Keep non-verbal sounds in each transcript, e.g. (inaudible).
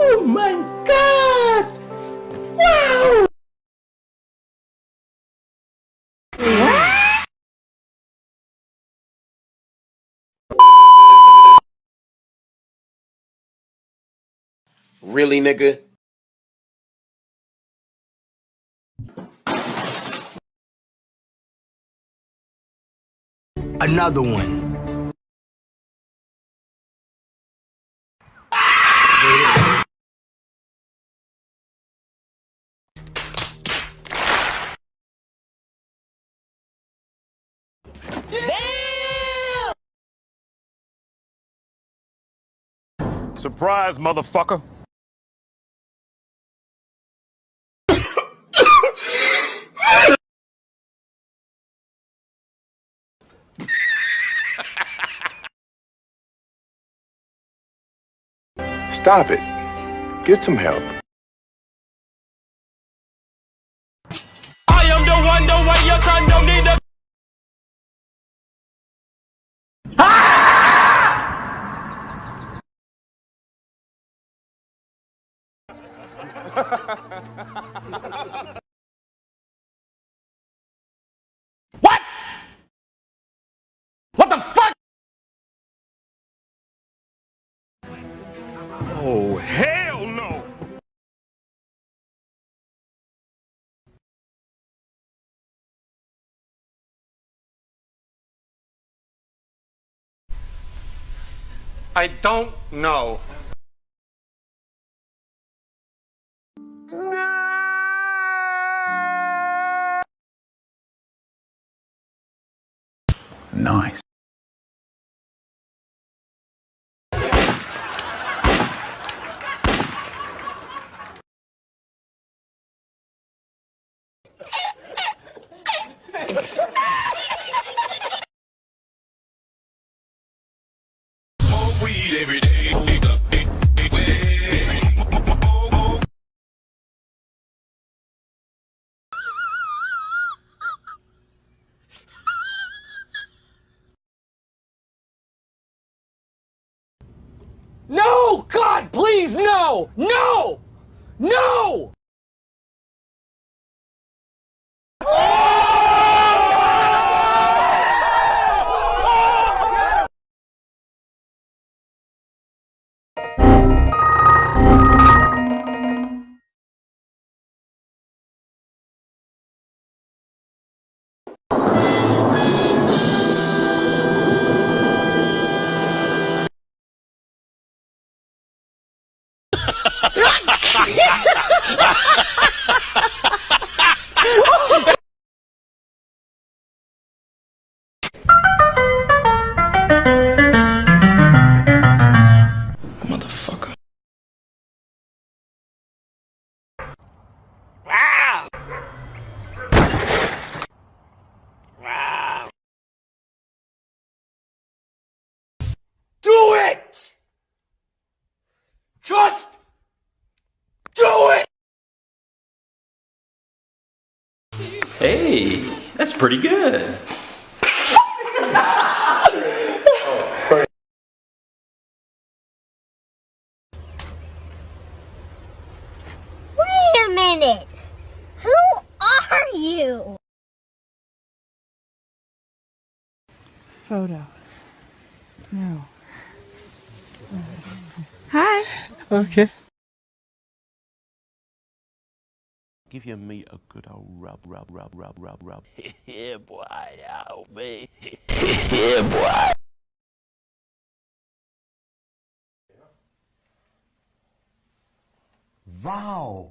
oh my god! Wow! Really, nigga? Another one. Surprise, motherfucker. Stop it. Get some help. I am the one, the way your son don't need a... (laughs) I don't know. Nice. No! God, please, no! No! No! Oh! Motherfucker. Do it! Just do it! Hey, that's pretty good. Wait a minute! Who are you? Photo. No. Hi. Okay. Give your meat a good old rub, rub, rub, rub, rub, rub. (laughs) yeah, boy, oh, out me. (laughs) yeah, boy. Wow.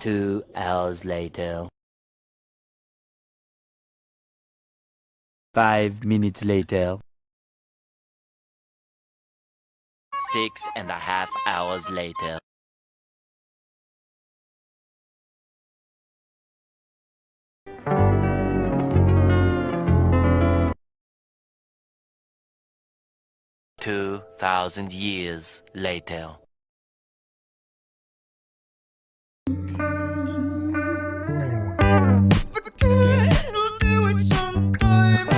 Two hours later. Five minutes later. Six and a half hours later. Two thousand years later.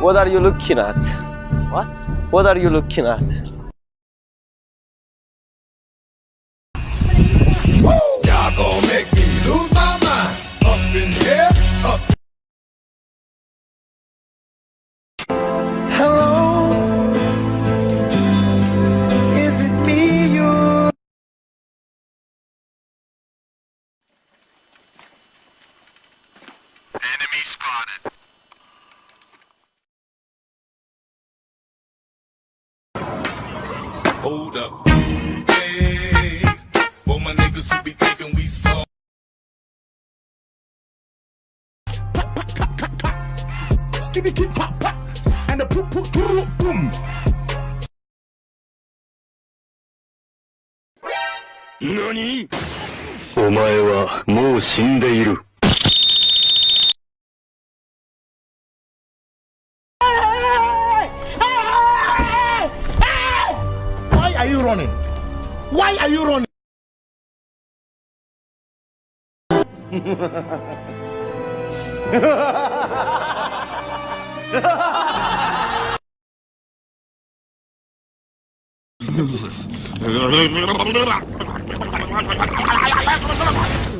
What are you looking at? What? What are you looking at? Y'all gonna make me lose my mind. Up in here, up. Hello, is it me you? Enemy spotted. お前はもう死んでいる。Running? Why are you running?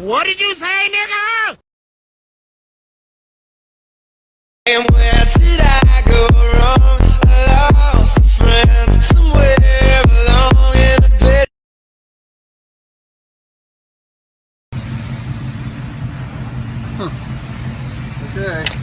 what did you say, nigga? And where did I go wrong? I lost Okay.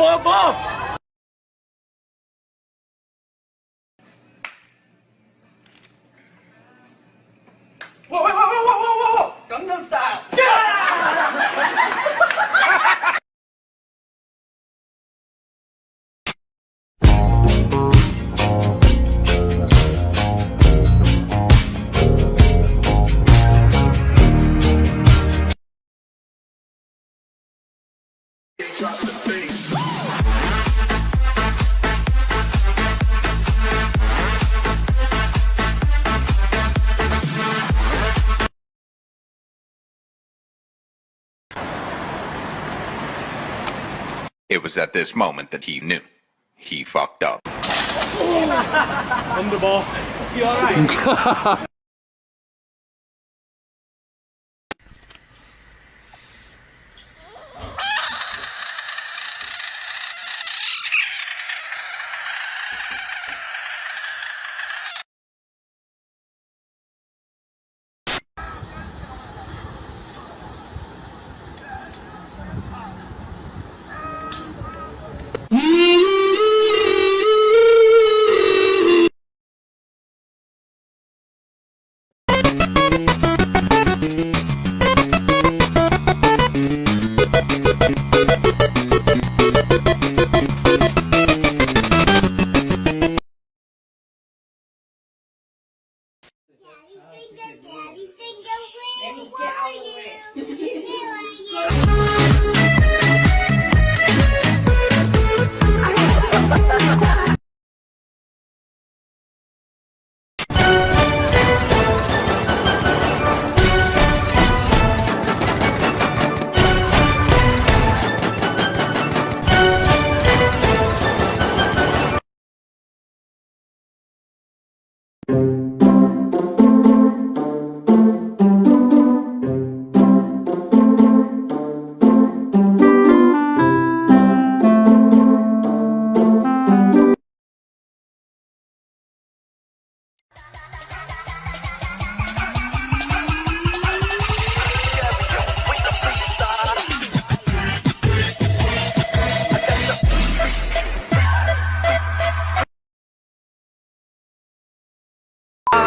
뭐 야? It was at this moment that he knew. He fucked up. (laughs) (laughs) (laughs) daddy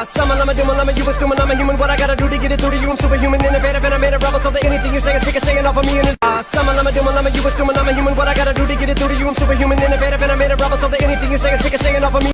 Ah, summon, I'm a doom, I'm a you assuming I'm a human. What I gotta do to get it through to you? I'm superhuman, innovative, and I made a rebel. So that anything you say is ricocheting off of me. And ah, summon, I'm a doom, I'm a you assuming I'm a human. What I gotta do to get it through to you? I'm superhuman, innovative, and I made a rebel. So that anything you say is ricocheting off of me.